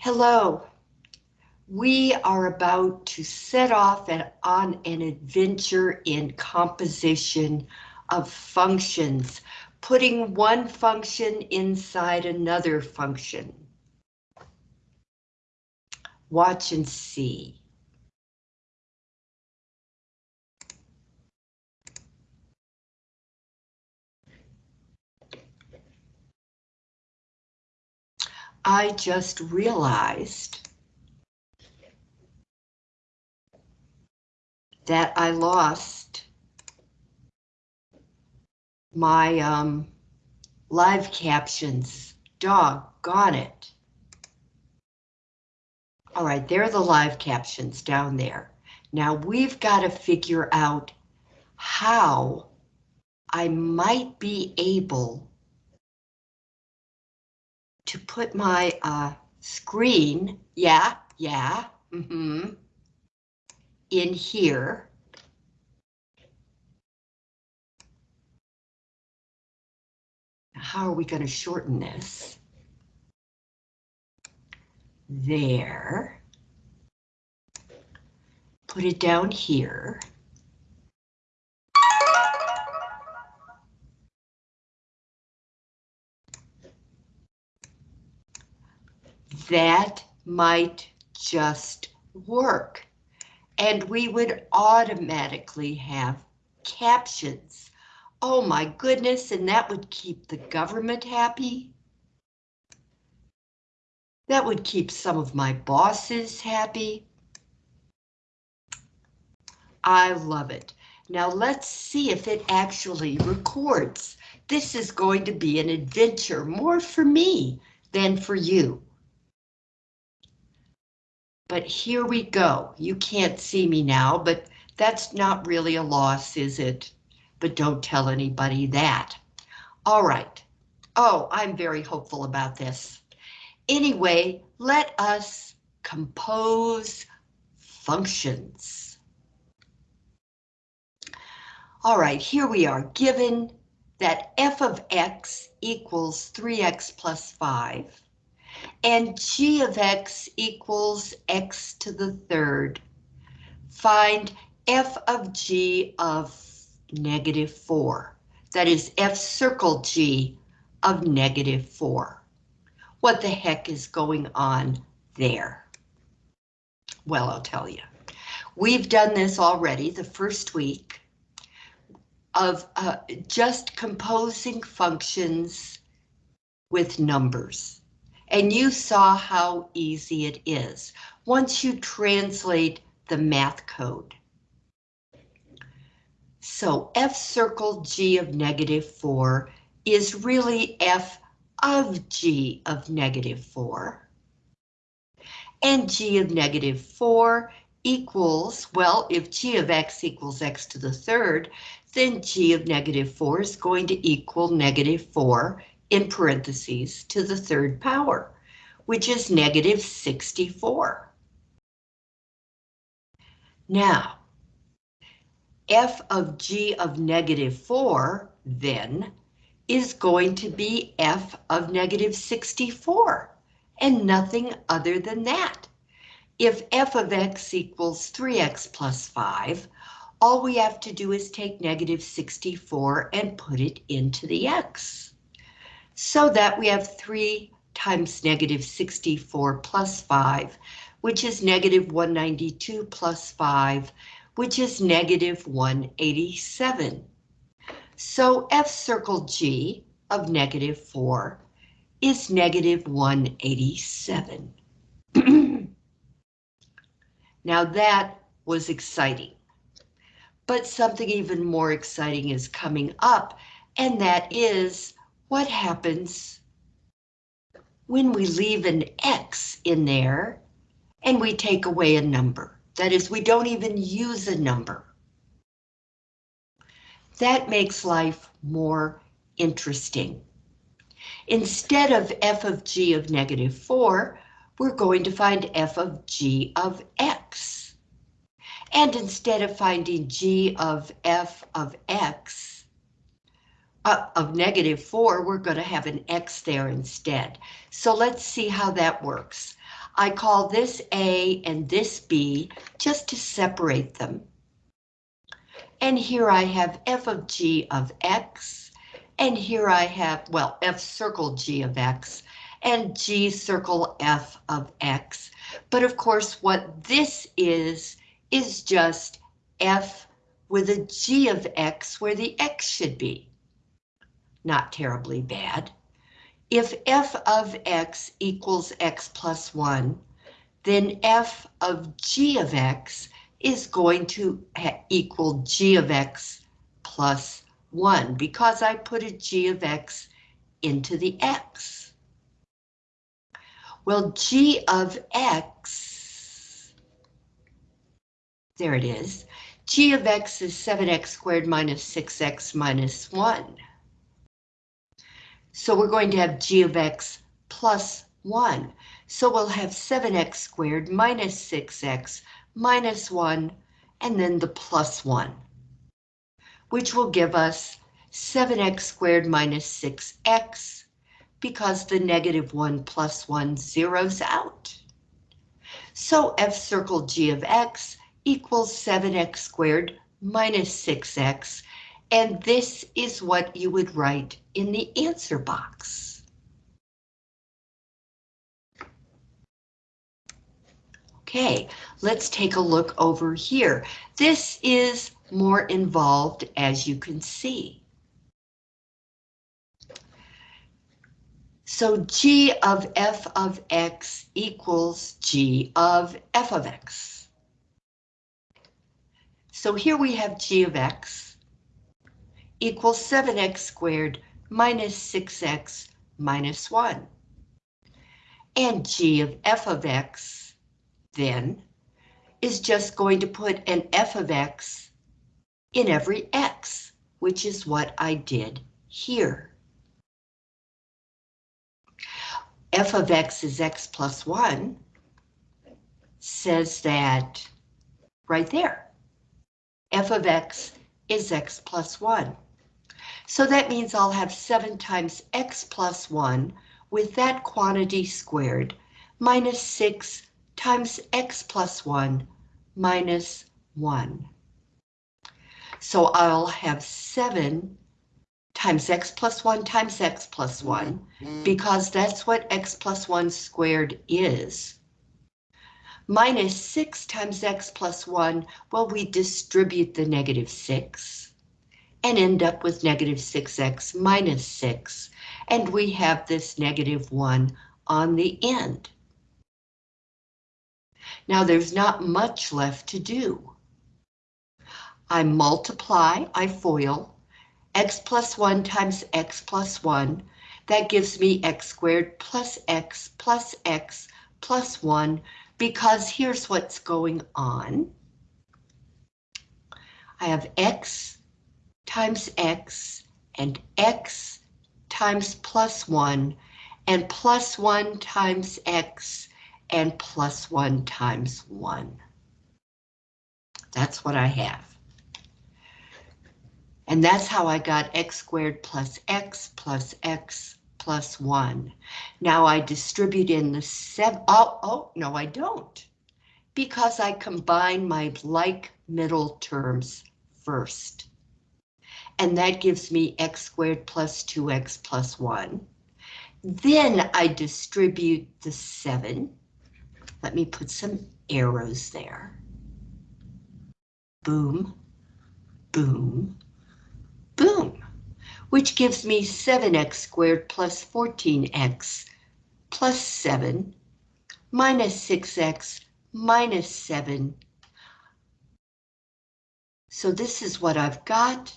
Hello. We are about to set off on an adventure in composition of functions, putting one function inside another function. Watch and see. I just realized that I lost my um, live captions. Doggone it. All right, there are the live captions down there. Now we've got to figure out how I might be able to put my uh, screen, yeah, yeah, mm-hmm, in here. How are we going to shorten this? There. Put it down here. That might just work. And we would automatically have captions. Oh my goodness, and that would keep the government happy. That would keep some of my bosses happy. I love it. Now let's see if it actually records. This is going to be an adventure more for me than for you. But here we go. You can't see me now, but that's not really a loss, is it? But don't tell anybody that. All right. Oh, I'm very hopeful about this. Anyway, let us compose functions. All right, here we are, given that f of x equals 3x plus 5, and g of x equals x to the third. Find f of g of negative 4. That is f circle g of negative 4. What the heck is going on there? Well, I'll tell you. We've done this already the first week of uh, just composing functions with numbers and you saw how easy it is once you translate the math code. So f circle g of negative 4 is really f of g of negative 4. And g of negative 4 equals, well, if g of x equals x to the third, then g of negative 4 is going to equal negative 4 in parentheses to the third power, which is negative 64. Now, f of g of negative 4, then, is going to be f of negative 64, and nothing other than that. If f of x equals 3x plus 5, all we have to do is take negative 64 and put it into the x so that we have 3 times negative 64 plus 5, which is negative 192 plus 5, which is negative 187. So F circle G of negative 4 is negative 187. now that was exciting. But something even more exciting is coming up, and that is what happens when we leave an X in there and we take away a number. That is, we don't even use a number. That makes life more interesting. Instead of f of g of negative 4, we're going to find f of g of x. And instead of finding g of f of x, of negative 4, we're going to have an x there instead. So let's see how that works. I call this A and this B just to separate them. And here I have f of g of x, and here I have, well, f circle g of x, and g circle f of x. But of course, what this is, is just f with a g of x where the x should be. Not terribly bad. If f of x equals x plus 1, then f of g of x is going to equal g of x plus 1 because I put a g of x into the x. Well, g of x, there it is, g of x is 7x squared minus 6x minus 1. So we're going to have g of x plus 1. So we'll have 7x squared minus 6x minus 1, and then the plus 1, which will give us 7x squared minus 6x, because the negative 1 plus 1 zeroes out. So f circle g of x equals 7x squared minus 6x, and this is what you would write in the answer box. Okay, let's take a look over here. This is more involved as you can see. So g of f of x equals g of f of x. So here we have g of x equals 7x squared minus 6x minus 1. And g of f of x, then, is just going to put an f of x in every x, which is what I did here. f of x is x plus 1 says that right there. f of x is x plus 1. So that means I'll have 7 times x plus 1 with that quantity squared minus 6 times x plus 1 minus 1. So I'll have 7 times x plus 1 times x plus 1, mm. because that's what x plus 1 squared is. Minus 6 times x plus 1, well, we distribute the negative 6 and end up with negative 6x minus 6, and we have this negative 1 on the end. Now there's not much left to do. I multiply, I FOIL, x plus 1 times x plus 1, that gives me x squared plus x plus x plus 1, because here's what's going on. I have x times x and x times plus 1 and plus 1 times x and plus 1 times 1. That's what I have. And that's how I got x squared plus x plus x plus 1. Now I distribute in the 7. Oh, oh, no, I don't. Because I combine my like middle terms first and that gives me x squared plus 2x plus 1. Then I distribute the 7. Let me put some arrows there. Boom, boom, boom, which gives me 7x squared plus 14x plus 7 minus 6x minus 7. So this is what I've got.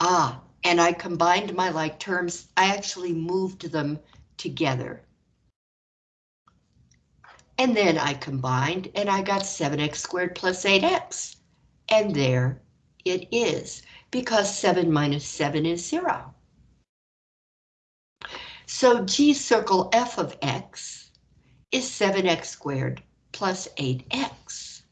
Ah, and I combined my like terms. I actually moved them together. And then I combined and I got 7x squared plus 8x. And there it is, because 7 minus 7 is 0. So G circle f of x is 7x squared plus 8x.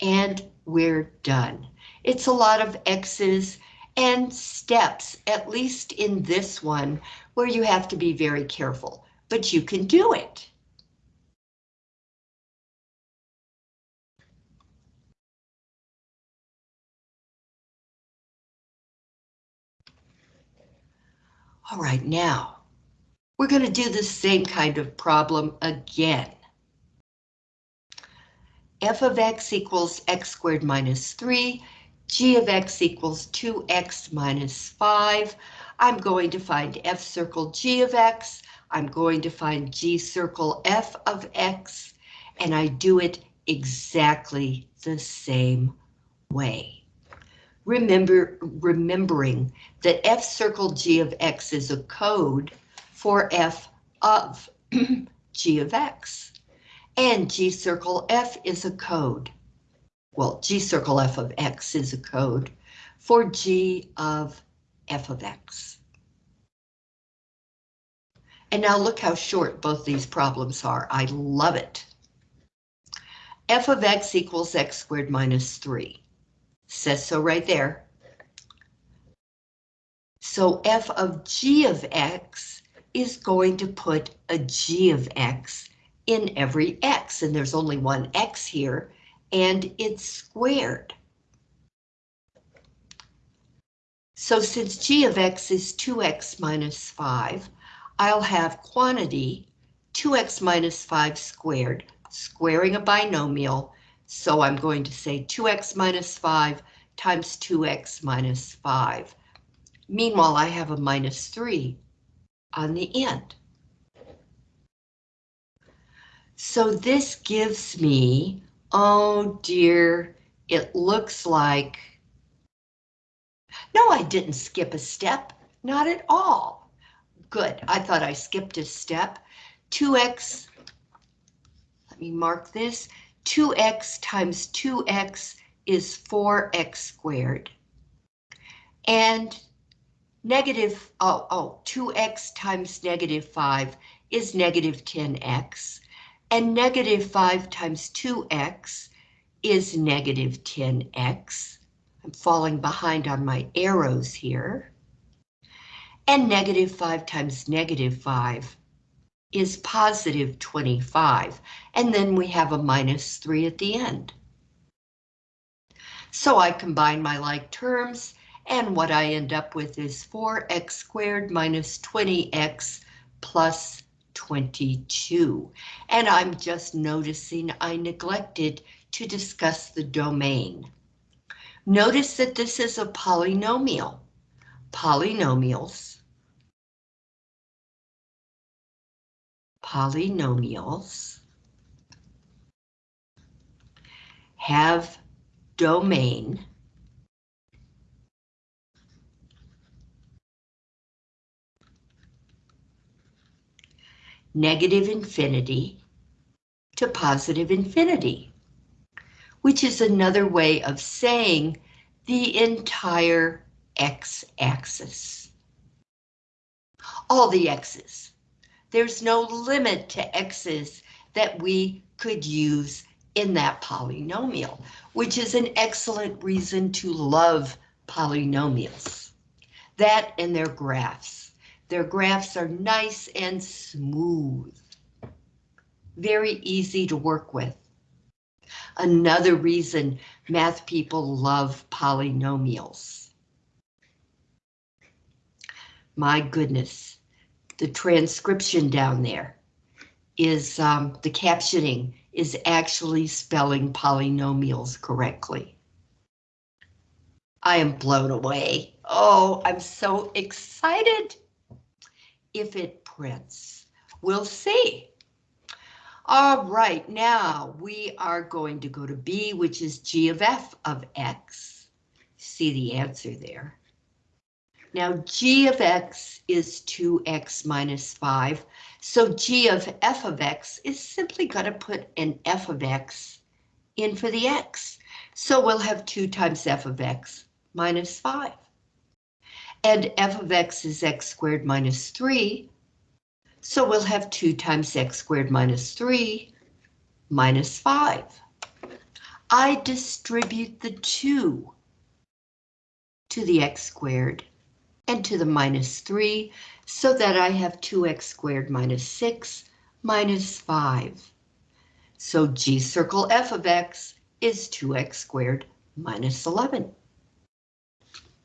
And we're done. It's a lot of X's and steps, at least in this one, where you have to be very careful, but you can do it. All right, now, we're going to do the same kind of problem again. f of x equals x squared minus 3, g of x equals 2x minus 5. I'm going to find f circle g of x, I'm going to find g circle f of x, and I do it exactly the same way. Remember, remembering that f circle g of x is a code for f of g of x. And g circle f is a code. Well, g circle f of x is a code for g of f of x. And now look how short both these problems are. I love it. f of x equals x squared minus 3. Says so right there. So f of g of x is going to put a g of x in every x, and there's only one x here, and it's squared. So since g of x is 2x minus 5, I'll have quantity 2x minus 5 squared, squaring a binomial, so I'm going to say 2x minus 5 times 2x minus 5. Meanwhile, I have a minus 3 on the end. So this gives me, oh dear, it looks like... No, I didn't skip a step, not at all. Good, I thought I skipped a step. 2x, let me mark this, 2x times 2x is 4x squared. And negative, oh, oh, 2x times negative 5 is negative 10x. And negative 5 times 2x is negative 10x. I'm falling behind on my arrows here. And negative 5 times negative 5 is positive 25, and then we have a minus 3 at the end. So I combine my like terms, and what I end up with is 4x squared minus 20x plus 22. And I'm just noticing I neglected to discuss the domain. Notice that this is a polynomial. Polynomials polynomials have domain negative infinity to positive infinity, which is another way of saying the entire x-axis. All the x's. There's no limit to x's that we could use in that polynomial, which is an excellent reason to love polynomials. That and their graphs. Their graphs are nice and smooth. Very easy to work with. Another reason math people love polynomials. My goodness, the transcription down there is um, the captioning is actually spelling polynomials correctly. I am blown away. Oh, I'm so excited. If it prints, we'll see. All right, now we are going to go to B, which is g of f of x. See the answer there. Now g of x is 2x minus 5, so g of f of x is simply going to put an f of x in for the x. So we'll have 2 times f of x minus 5. And f of x is x squared minus 3, so we'll have 2 times x squared minus 3 minus 5. I distribute the 2 to the x squared and to the minus 3 so that I have 2x squared minus 6 minus 5. So G circle f of x is 2x squared minus 11.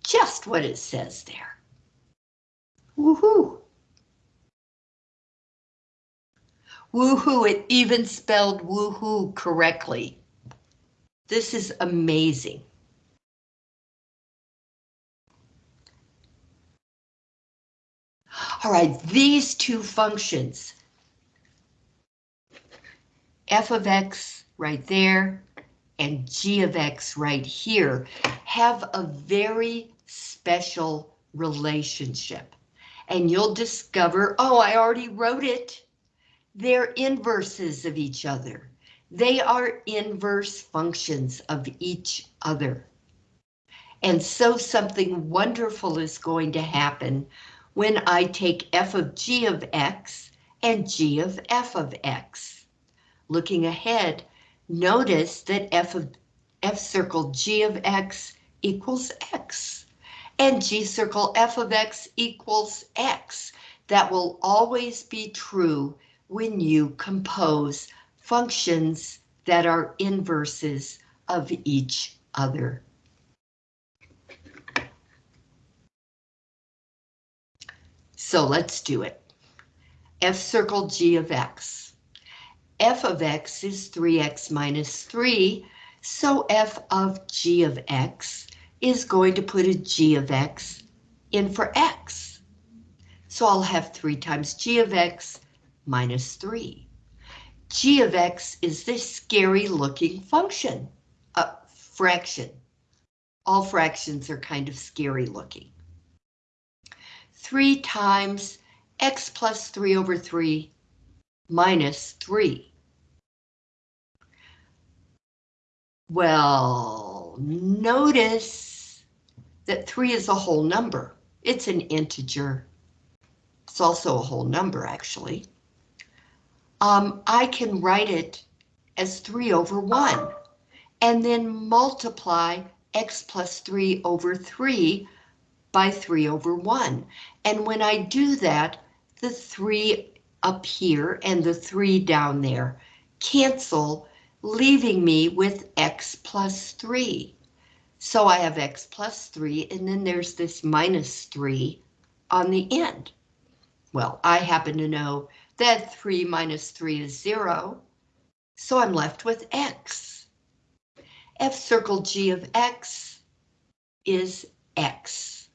Just what it says there. Woohoo! Woohoo, it even spelled woohoo correctly. This is amazing. All right, these two functions, f of x right there and g of x right here, have a very special relationship. And you'll discover, oh, I already wrote it. They're inverses of each other. They are inverse functions of each other. And so something wonderful is going to happen when I take f of g of x and g of f of x. Looking ahead, notice that f of f circle g of x equals x and g circle f of x equals x. That will always be true when you compose functions that are inverses of each other. So let's do it. f circle g of x. f of x is 3x minus 3, so f of g of x is going to put a g of x in for x. So I'll have 3 times g of x minus 3. g of x is this scary looking function, a fraction. All fractions are kind of scary looking. 3 times x plus 3 over 3 minus 3. Well, notice that 3 is a whole number. It's an integer. It's also a whole number, actually um, I can write it as 3 over 1 and then multiply x plus 3 over 3 by 3 over 1. And when I do that, the 3 up here and the 3 down there cancel, leaving me with x plus 3. So I have x plus 3, and then there's this minus 3 on the end. Well, I happen to know that 3 minus 3 is 0, so I'm left with x. f circle g of x is x.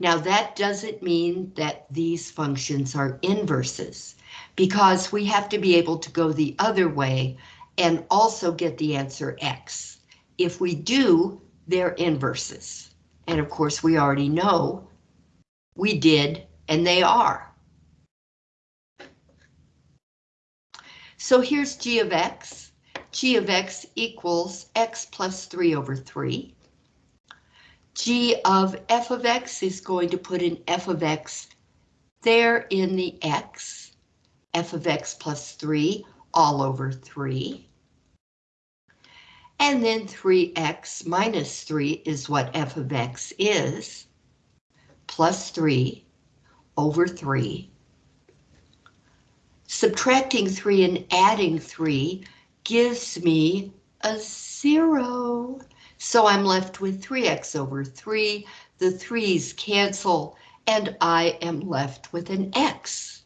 Now that doesn't mean that these functions are inverses, because we have to be able to go the other way and also get the answer x. If we do, they're inverses. And of course, we already know we did and they are. So here's g of x. g of x equals x plus 3 over 3. g of f of x is going to put an f of x there in the x. f of x plus 3 all over 3. And then 3x minus 3 is what f of x is, plus 3 over 3. Subtracting 3 and adding 3 gives me a 0. So I'm left with 3x over 3. The 3's cancel, and I am left with an x.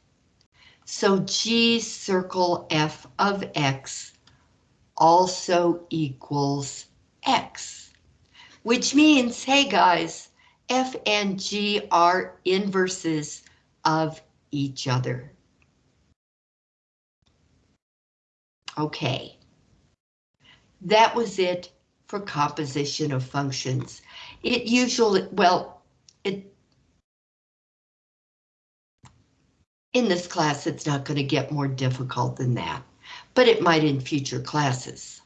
So G circle f of x also equals x, which means, hey guys, F and G are inverses of each other. Okay, that was it for composition of functions. It usually, well, in this class, it's not going to get more difficult than that, but it might in future classes.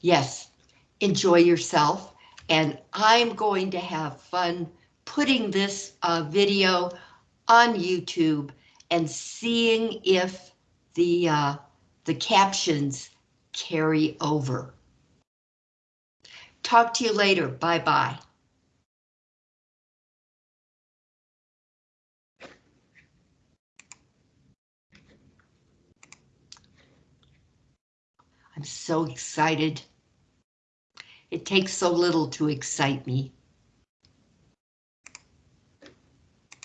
Yes, enjoy yourself. And I'm going to have fun putting this uh, video on YouTube and seeing if the uh, the captions carry over. Talk to you later. Bye-bye. I'm so excited. It takes so little to excite me.